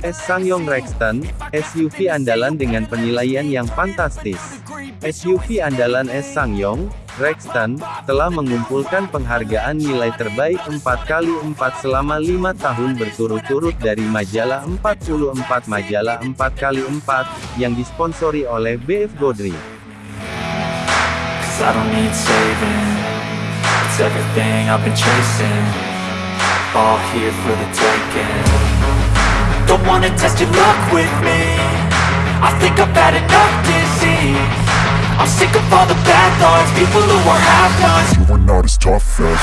S Sangyong Rexton, SUV andalan dengan penilaian yang fantastis. SUV andalan S Sangyong, Rexton, telah mengumpulkan penghargaan nilai terbaik 4x4 selama 5 tahun berturut-turut dari majalah 44 majalah 4x4, yang disponsori oleh BF Godri. I don't need saving It's everything I've been chasing All here for the taking. Don't wanna test your luck with me. I think I've had enough disease. I'm sick of all the bad thoughts People who are half-nots You are not as tough as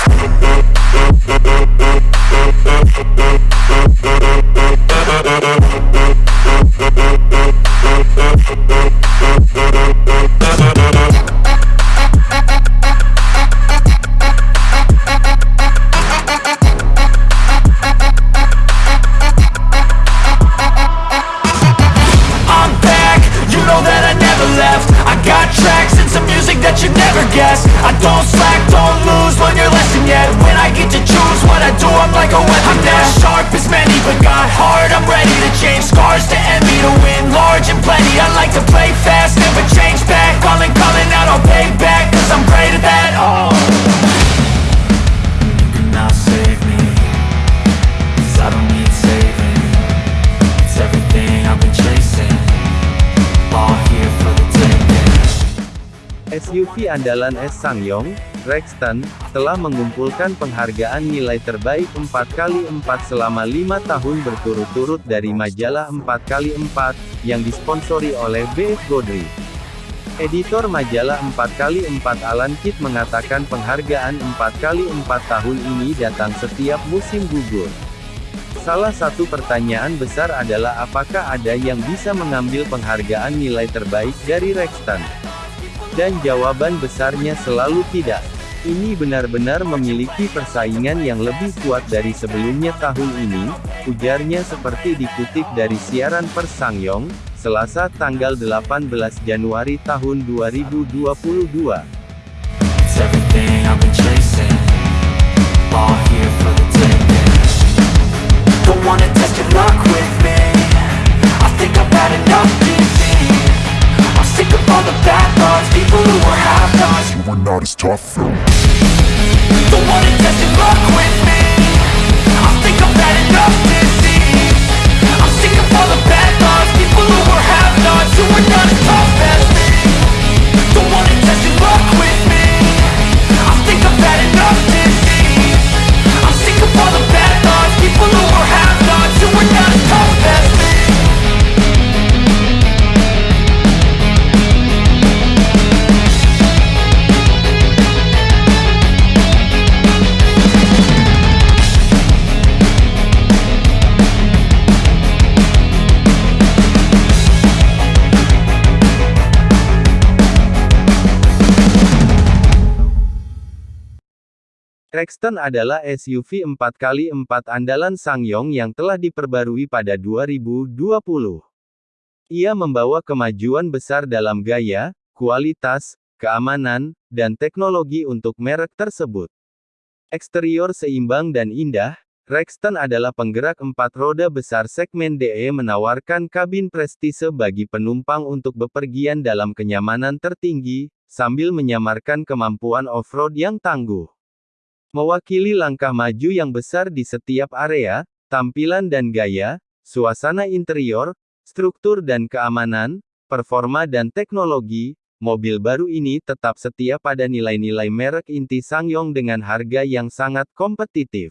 SUV andalan S Sangyong, Rexton, telah mengumpulkan penghargaan nilai terbaik 4x4 selama 5 tahun berturut-turut dari majalah 4x4, yang disponsori oleh BF Godri. Editor majalah 4x4 Alan Kidd mengatakan penghargaan 4x4 tahun ini datang setiap musim gugur. Salah satu pertanyaan besar adalah apakah ada yang bisa mengambil penghargaan nilai terbaik dari Rexton? Dan jawaban besarnya selalu tidak. Ini benar-benar memiliki persaingan yang lebih kuat dari sebelumnya tahun ini, ujarnya seperti dikutip dari siaran pers Sangyong, Selasa tanggal 18 Januari tahun 2022. sofrem. Rexton adalah SUV 4x4 andalan Sangyong yang telah diperbarui pada 2020. Ia membawa kemajuan besar dalam gaya, kualitas, keamanan, dan teknologi untuk merek tersebut. Eksterior seimbang dan indah, Rexton adalah penggerak empat roda besar segmen DE menawarkan kabin prestise bagi penumpang untuk bepergian dalam kenyamanan tertinggi, sambil menyamarkan kemampuan off-road yang tangguh. Mewakili langkah maju yang besar di setiap area, tampilan dan gaya, suasana interior, struktur dan keamanan, performa dan teknologi, mobil baru ini tetap setia pada nilai-nilai merek inti Sangyong dengan harga yang sangat kompetitif.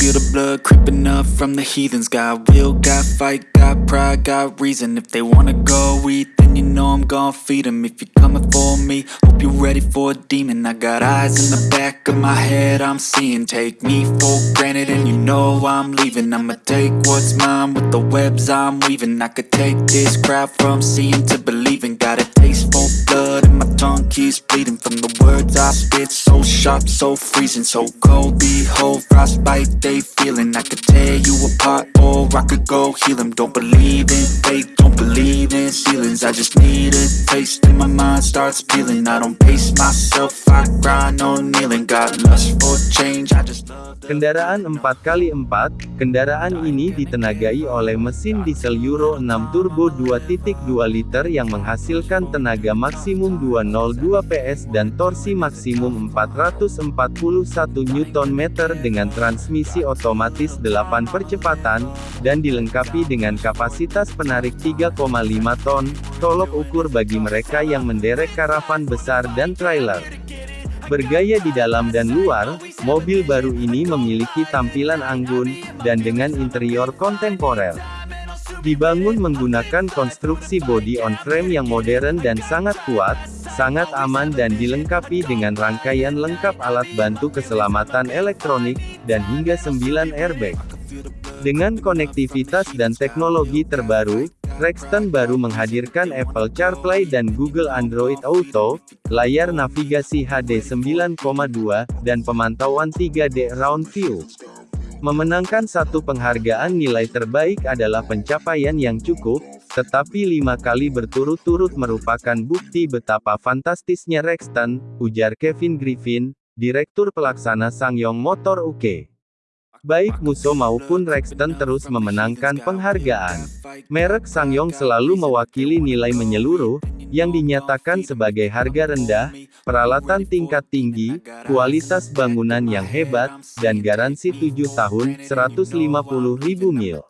Feel the blood creeping up from the heathens. Got will, got fight, got pride, got reason. If they wanna go eat, then you know I'm gon' feed 'em. If you're coming for me, hope you're ready for a demon. I got eyes in the back of my head, I'm seeing. Take me for granted, and you know I'm leaving. I'ma take what's mine with the webs I'm weaving. I could take this crowd from seeing to believing. Got a taste for blood keeps bleeding From the words I spit. So sharp, so freezing So cold, behold, frostbite they feeling. I could tear you apart or I could go heal them Don't believe in fate, don't believe in ceilings. I just need a taste and my mind starts peeling. I don't pace myself, I grind on kneeling. Got lust for change, I just love Kendaraan 4x4, kendaraan ini ditenagai oleh mesin diesel Euro 6 turbo 2.2 liter yang menghasilkan tenaga maksimum 202 PS dan torsi maksimum 441 Nm dengan transmisi otomatis 8 percepatan, dan dilengkapi dengan kapasitas penarik 3,5 ton, tolok ukur bagi mereka yang menderek karavan besar dan trailer. Bergaya di dalam dan luar, mobil baru ini memiliki tampilan anggun, dan dengan interior kontemporer. Dibangun menggunakan konstruksi body on frame yang modern dan sangat kuat, sangat aman dan dilengkapi dengan rangkaian lengkap alat bantu keselamatan elektronik, dan hingga 9 airbag. Dengan konektivitas dan teknologi terbaru, Rexton baru menghadirkan Apple CarPlay dan Google Android Auto, layar navigasi HD 9,2, dan pemantauan 3D Round View. Memenangkan satu penghargaan nilai terbaik adalah pencapaian yang cukup, tetapi lima kali berturut-turut merupakan bukti betapa fantastisnya Rexton, ujar Kevin Griffin, Direktur Pelaksana Sangyong Motor UK. Baik Musso maupun Rexton terus memenangkan penghargaan. Merek Sangyong selalu mewakili nilai menyeluruh, yang dinyatakan sebagai harga rendah, peralatan tingkat tinggi, kualitas bangunan yang hebat, dan garansi 7 tahun, 150.000 mil.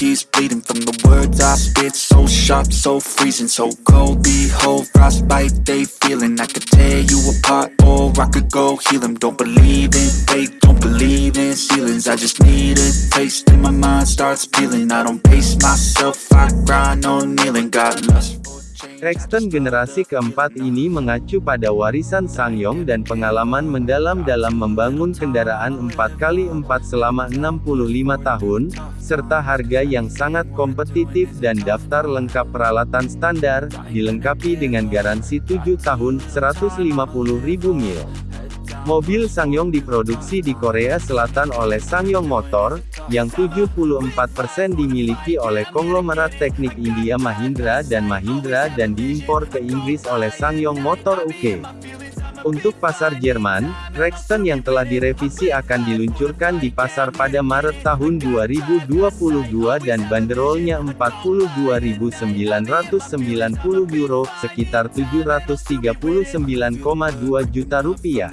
Keeps bleeding From the words I spit so sharp, so freezing So cold, behold, frostbite they feeling I could tear you apart or I could go heal them Don't believe in fate, don't believe in ceilings I just need a taste and my mind starts peeling I don't pace myself, I grind on kneeling Got lust Rexton generasi keempat ini mengacu pada warisan Sangyong dan pengalaman mendalam dalam membangun kendaraan 4x4 selama 65 tahun, serta harga yang sangat kompetitif dan daftar lengkap peralatan standar, dilengkapi dengan garansi 7 tahun, 150.000 mil. Mobil Sangyong diproduksi di Korea Selatan oleh Sangyong Motor, yang 74% dimiliki oleh konglomerat teknik India Mahindra dan Mahindra dan diimpor ke Inggris oleh Sangyong Motor UK. Untuk pasar Jerman, Rexton yang telah direvisi akan diluncurkan di pasar pada Maret tahun 2022 dan banderolnya 42.990 euro, sekitar 739,2 juta rupiah.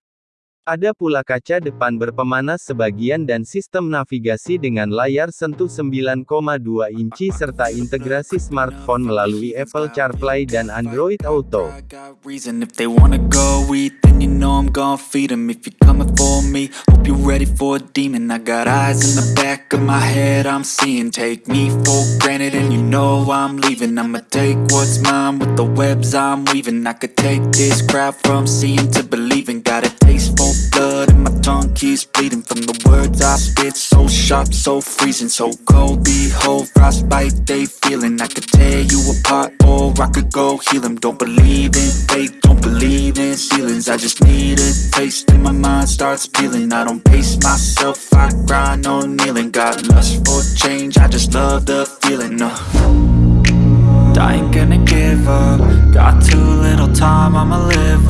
Ada pula kaca depan berpemanas sebagian dan sistem navigasi dengan layar sentuh 9,2 inci serta integrasi smartphone melalui Apple CarPlay dan Android Auto. Blood, and my tongue keeps bleeding from the words I spit. So sharp, so freezing, so cold. Behold, frostbite they feeling. I could tear you apart, or I could go heal 'em. Don't believe in fate, don't believe in ceilings. I just need a taste, and my mind starts peeling. I don't pace myself, I grind on kneeling. Got lust for change, I just love the feeling. Uh. I ain't gonna give up Got too little time, I'ma live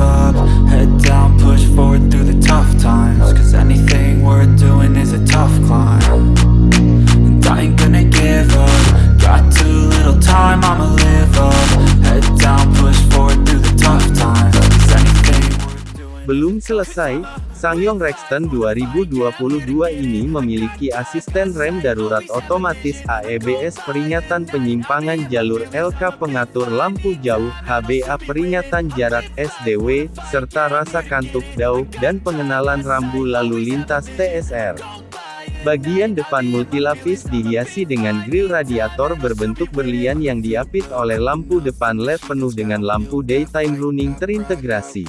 selesai, Sangyong Rexton 2022 ini memiliki asisten rem darurat otomatis AEBS peringatan penyimpangan jalur LK pengatur lampu jauh HBA peringatan jarak SDW, serta rasa kantuk dau, dan pengenalan rambu lalu lintas TSR. Bagian depan multilapis dihiasi dengan grill radiator berbentuk berlian yang diapit oleh lampu depan LED penuh dengan lampu daytime running terintegrasi.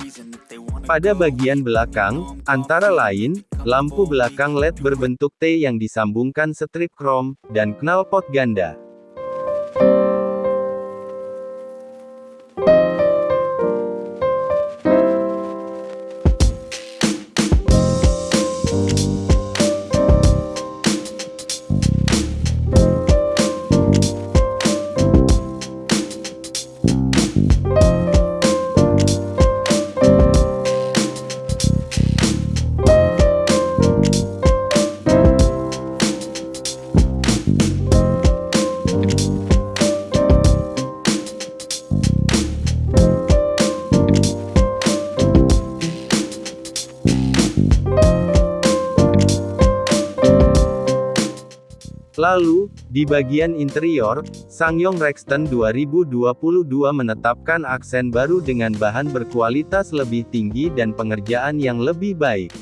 Pada bagian belakang, antara lain, lampu belakang LED berbentuk T yang disambungkan strip krom, dan knalpot ganda. Lalu, di bagian interior, Sangyong Rexton 2022 menetapkan aksen baru dengan bahan berkualitas lebih tinggi dan pengerjaan yang lebih baik.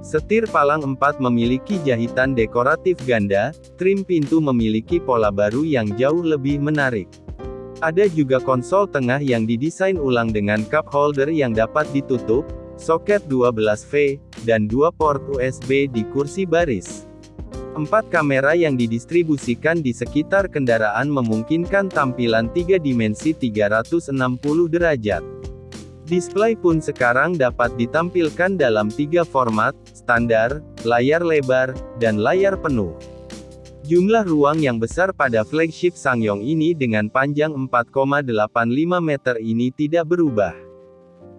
Setir palang 4 memiliki jahitan dekoratif ganda, trim pintu memiliki pola baru yang jauh lebih menarik. Ada juga konsol tengah yang didesain ulang dengan cup holder yang dapat ditutup, soket 12V, dan dua port USB di kursi baris. Empat kamera yang didistribusikan di sekitar kendaraan memungkinkan tampilan tiga dimensi 360 derajat. Display pun sekarang dapat ditampilkan dalam tiga format, standar, layar lebar, dan layar penuh. Jumlah ruang yang besar pada flagship Sangyong ini dengan panjang 4,85 meter ini tidak berubah.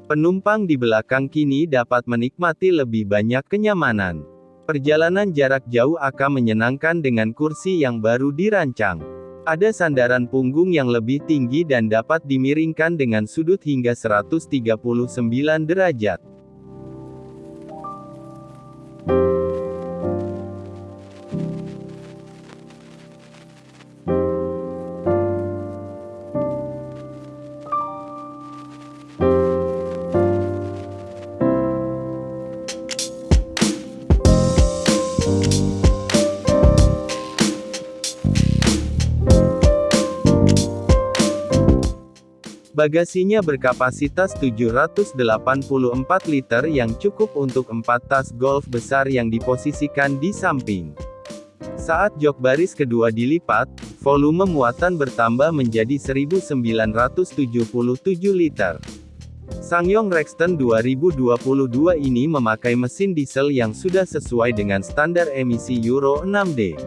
Penumpang di belakang kini dapat menikmati lebih banyak kenyamanan. Perjalanan jarak jauh akan menyenangkan dengan kursi yang baru dirancang. Ada sandaran punggung yang lebih tinggi dan dapat dimiringkan dengan sudut hingga 139 derajat. Bagasinya berkapasitas 784 liter yang cukup untuk 4 tas golf besar yang diposisikan di samping. Saat jok baris kedua dilipat, volume muatan bertambah menjadi 1977 liter. Sangyong Rexton 2022 ini memakai mesin diesel yang sudah sesuai dengan standar emisi Euro 6D.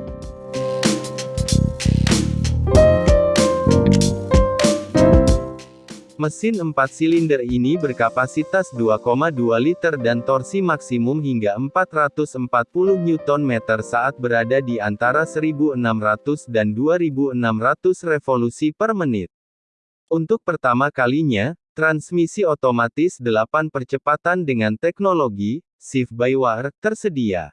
Mesin 4 silinder ini berkapasitas 2,2 liter dan torsi maksimum hingga 440 Nm saat berada di antara 1600 dan 2600 revolusi per menit. Untuk pertama kalinya, transmisi otomatis 8 percepatan dengan teknologi shift by wire tersedia.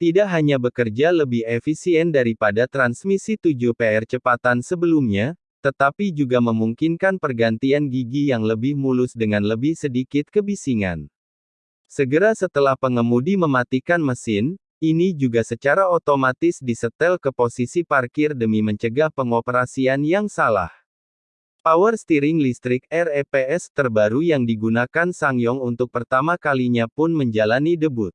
Tidak hanya bekerja lebih efisien daripada transmisi 7 percepatan sebelumnya, tetapi juga memungkinkan pergantian gigi yang lebih mulus dengan lebih sedikit kebisingan. Segera setelah pengemudi mematikan mesin, ini juga secara otomatis disetel ke posisi parkir demi mencegah pengoperasian yang salah. Power steering listrik REPS terbaru yang digunakan Sangyong untuk pertama kalinya pun menjalani debut.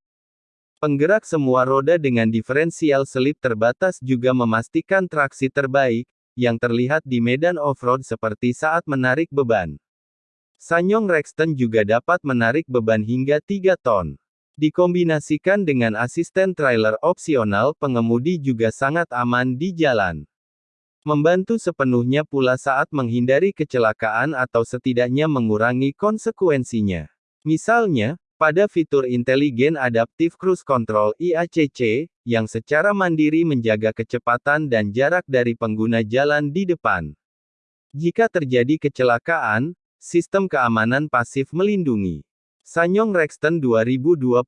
Penggerak semua roda dengan diferensial selip terbatas juga memastikan traksi terbaik, yang terlihat di medan off-road seperti saat menarik beban. Sanyong Rexton juga dapat menarik beban hingga 3 ton. Dikombinasikan dengan asisten trailer opsional, pengemudi juga sangat aman di jalan. Membantu sepenuhnya pula saat menghindari kecelakaan atau setidaknya mengurangi konsekuensinya. Misalnya, pada fitur inteligen adaptif cruise control IACC, yang secara mandiri menjaga kecepatan dan jarak dari pengguna jalan di depan. Jika terjadi kecelakaan, sistem keamanan pasif melindungi. Sanyong Rexton 2022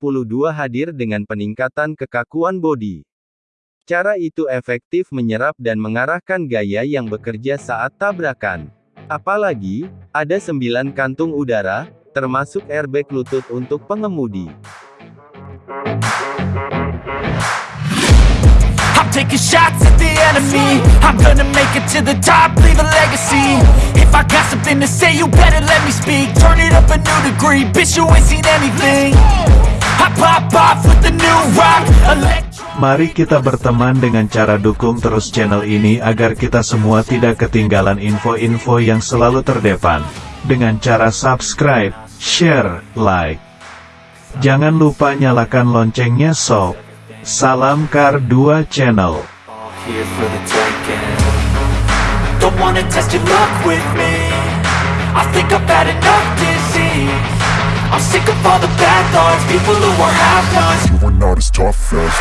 hadir dengan peningkatan kekakuan bodi. Cara itu efektif menyerap dan mengarahkan gaya yang bekerja saat tabrakan. Apalagi, ada 9 kantung udara, termasuk airbag lutut untuk pengemudi. I'm taking shots at the enemy I'm gonna make it to the top, leave a legacy If I got something to say, you better let me speak Turn it up a new degree, bitch you ain't seen anything I pop off with the new rock Mari kita berteman dengan cara dukung terus channel ini agar kita semua tidak ketinggalan info-info yang selalu terdepan. Dengan cara subscribe, share, like. Jangan lupa nyalakan loncengnya sob. Salam Kar 2 Channel. here for the taking Don't wanna test your luck with me. I think I've had enough disease. I'm sick of all the bad thoughts. People who are half-nots You are not as tough as